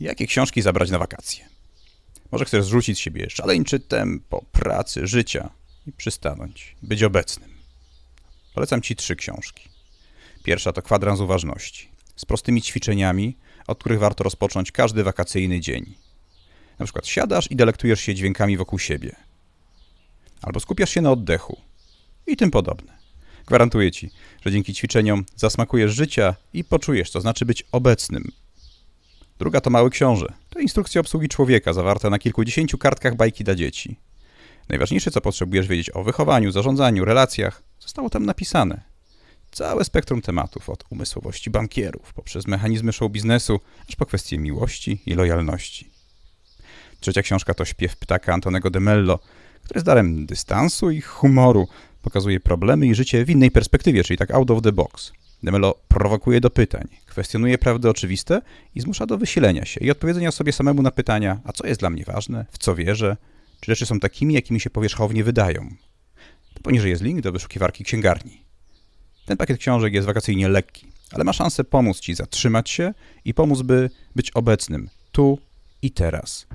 Jakie książki zabrać na wakacje? Może chcesz zrzucić z siebie szaleńczy tempo pracy, życia i przystanąć, być obecnym. Polecam Ci trzy książki. Pierwsza to Kwadrans Uważności, z prostymi ćwiczeniami, od których warto rozpocząć każdy wakacyjny dzień. Na przykład siadasz i delektujesz się dźwiękami wokół siebie. Albo skupiasz się na oddechu i tym podobne. Gwarantuję Ci, że dzięki ćwiczeniom zasmakujesz życia i poczujesz, co znaczy być obecnym. Druga to Mały Książę. To instrukcja obsługi człowieka zawarta na kilkudziesięciu kartkach bajki dla dzieci. Najważniejsze, co potrzebujesz wiedzieć o wychowaniu, zarządzaniu, relacjach, zostało tam napisane. Całe spektrum tematów, od umysłowości bankierów, poprzez mechanizmy show biznesu, aż po kwestie miłości i lojalności. Trzecia książka to Śpiew ptaka Antonego de Mello, który z darem dystansu i humoru pokazuje problemy i życie w innej perspektywie, czyli tak out of the box. De Mello prowokuje do pytań, kwestionuje prawdy oczywiste i zmusza do wysilenia się i odpowiedzenia sobie samemu na pytania, a co jest dla mnie ważne, w co wierzę, czy rzeczy są takimi, jakimi się powierzchownie wydają. To poniżej jest link do wyszukiwarki księgarni. Ten pakiet książek jest wakacyjnie lekki, ale ma szansę pomóc Ci zatrzymać się i pomóc, by być obecnym tu i teraz.